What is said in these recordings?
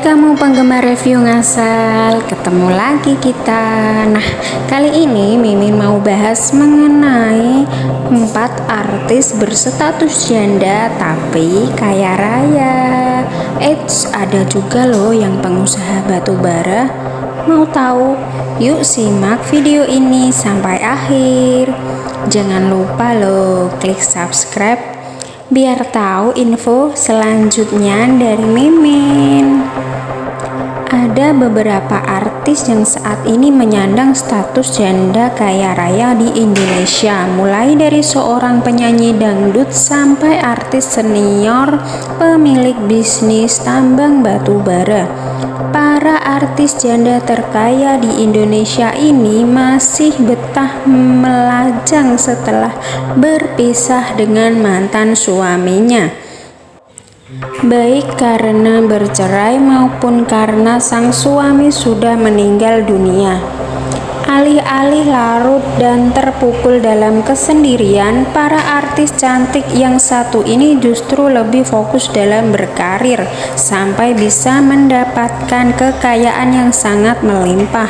kamu penggemar review ngasal, ketemu lagi kita. Nah, kali ini Mimin mau bahas mengenai empat artis berstatus janda tapi kaya raya. Eits, ada juga loh yang pengusaha batu bara. Mau tahu? Yuk simak video ini sampai akhir. Jangan lupa loh klik subscribe biar tahu info selanjutnya dari Mimin. Ada beberapa artis yang saat ini menyandang status janda kaya raya di Indonesia, mulai dari seorang penyanyi dangdut sampai artis senior pemilik bisnis tambang batu bara. Para artis janda terkaya di Indonesia ini masih betah melajang setelah berpisah dengan mantan suaminya. Baik karena bercerai maupun karena sang suami sudah meninggal dunia. Alih-alih larut dan terpukul dalam kesendirian, para artis cantik yang satu ini justru lebih fokus dalam berkarir sampai bisa mendapatkan kekayaan yang sangat melimpah.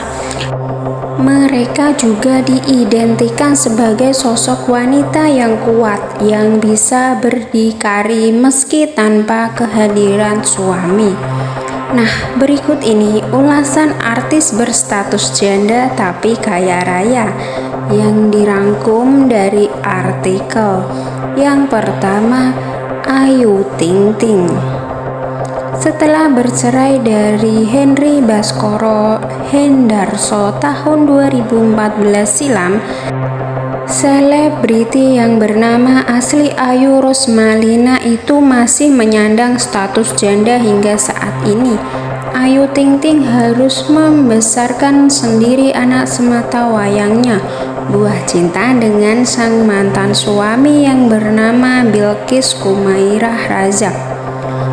Mereka juga diidentikan sebagai sosok wanita yang kuat yang bisa berdikari meski tanpa kehadiran suami. Nah, berikut ini ulasan artis berstatus janda tapi kaya raya yang dirangkum dari artikel. Yang pertama, Ayu Ting Ting. Setelah bercerai dari Henry Baskoro Hendarso tahun 2014 silam, Selebriti yang bernama asli Ayu Rosmalina itu masih menyandang status janda hingga saat ini. Ayu Ting Ting harus membesarkan sendiri anak semata wayangnya, buah cinta dengan sang mantan suami yang bernama Bilkis Kumairah Razak.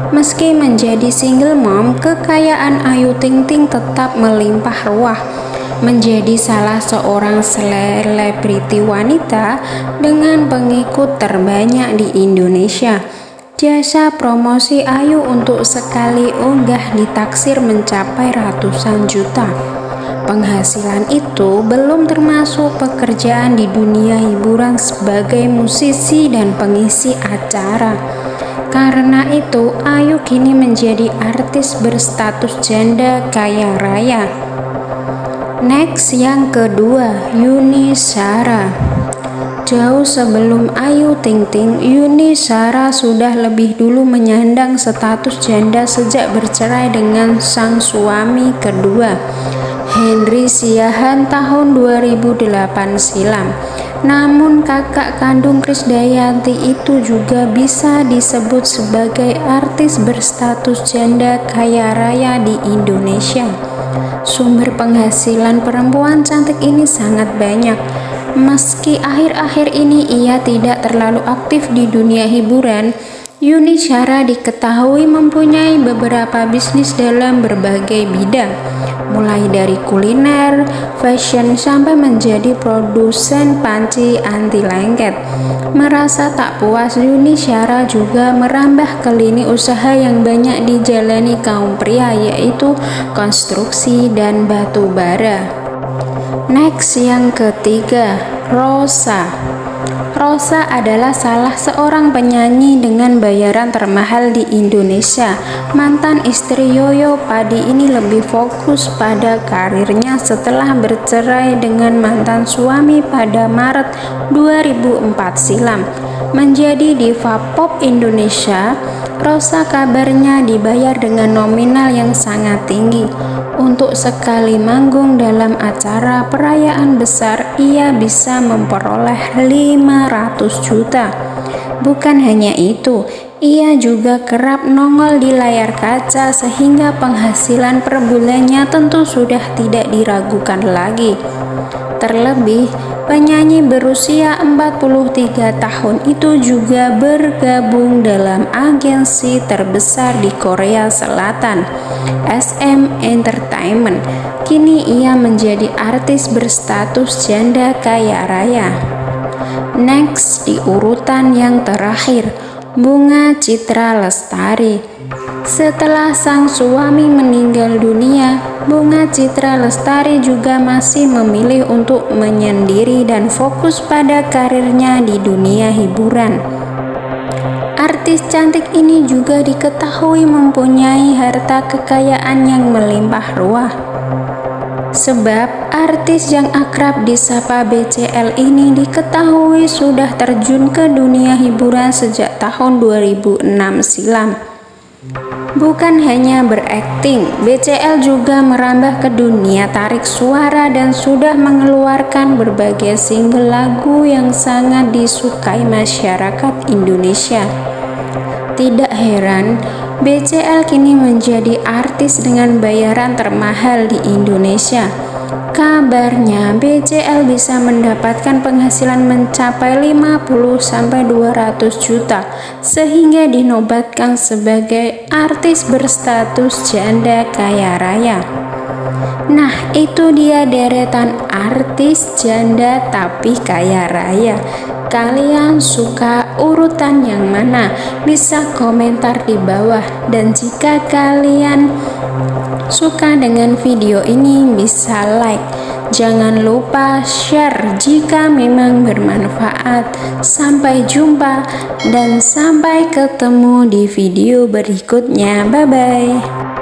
Meski menjadi single mom, kekayaan Ayu Ting Ting tetap melimpah ruah menjadi salah seorang selebriti wanita dengan pengikut terbanyak di Indonesia. Jasa promosi Ayu untuk sekali unggah ditaksir mencapai ratusan juta. Penghasilan itu belum termasuk pekerjaan di dunia hiburan sebagai musisi dan pengisi acara. Karena itu, Ayu kini menjadi artis berstatus janda kaya raya. Next yang kedua, Yuni Sara. Jauh sebelum Ayu Ting Ting, Yuni Sara sudah lebih dulu menyandang status janda sejak bercerai dengan sang suami kedua, Henry Siahan tahun 2008 silam. Namun kakak kandung Krisdayanti itu juga bisa disebut sebagai artis berstatus janda kaya raya di Indonesia. Sumber penghasilan perempuan cantik ini sangat banyak. Meski akhir-akhir ini ia tidak terlalu aktif di dunia hiburan, Yuni Syara diketahui mempunyai beberapa bisnis dalam berbagai bidang, mulai dari kuliner, fashion, sampai menjadi produsen panci anti lengket. Merasa tak puas, Yuni Syara juga merambah ke lini usaha yang banyak dijalani kaum pria, yaitu konstruksi dan batu bara. Next yang ketiga, Rosa. Rosa adalah salah seorang penyanyi dengan bayaran termahal di Indonesia. Mantan istri Yoyo Padi ini lebih fokus pada karirnya setelah bercerai dengan mantan suami pada Maret 2004 silam. Menjadi diva pop Indonesia, Rosa kabarnya dibayar dengan nominal yang sangat tinggi. Untuk sekali manggung dalam acara perayaan besar, ia bisa memperoleh 500 juta. Bukan hanya itu, ia juga kerap nongol di layar kaca sehingga penghasilan per bulannya tentu sudah tidak diragukan lagi. Terlebih, penyanyi berusia 43 tahun itu juga bergabung dalam agensi terbesar di Korea Selatan, SM Entertainment. Kini ia menjadi artis berstatus janda kaya raya. Next di urutan yang terakhir, Bunga Citra Lestari Setelah sang suami meninggal dunia, Bunga Citra Lestari juga masih memilih untuk menyendiri dan fokus pada karirnya di dunia hiburan. Artis cantik ini juga diketahui mempunyai harta kekayaan yang melimpah ruah. Sebab artis yang akrab disapa BCL ini diketahui sudah terjun ke dunia hiburan sejak tahun 2006 silam. Bukan hanya berakting, BCL juga merambah ke dunia tarik suara dan sudah mengeluarkan berbagai single lagu yang sangat disukai masyarakat Indonesia. Tidak heran, BCL kini menjadi artis dengan bayaran termahal di Indonesia Kabarnya BCL bisa mendapatkan penghasilan mencapai 50-200 juta sehingga dinobatkan sebagai artis berstatus janda kaya raya. Nah itu dia deretan artis janda tapi kaya raya Kalian suka urutan yang mana? Bisa komentar di bawah dan jika kalian suka dengan video ini bisa like Jangan lupa share jika memang bermanfaat. Sampai jumpa dan sampai ketemu di video berikutnya. Bye bye.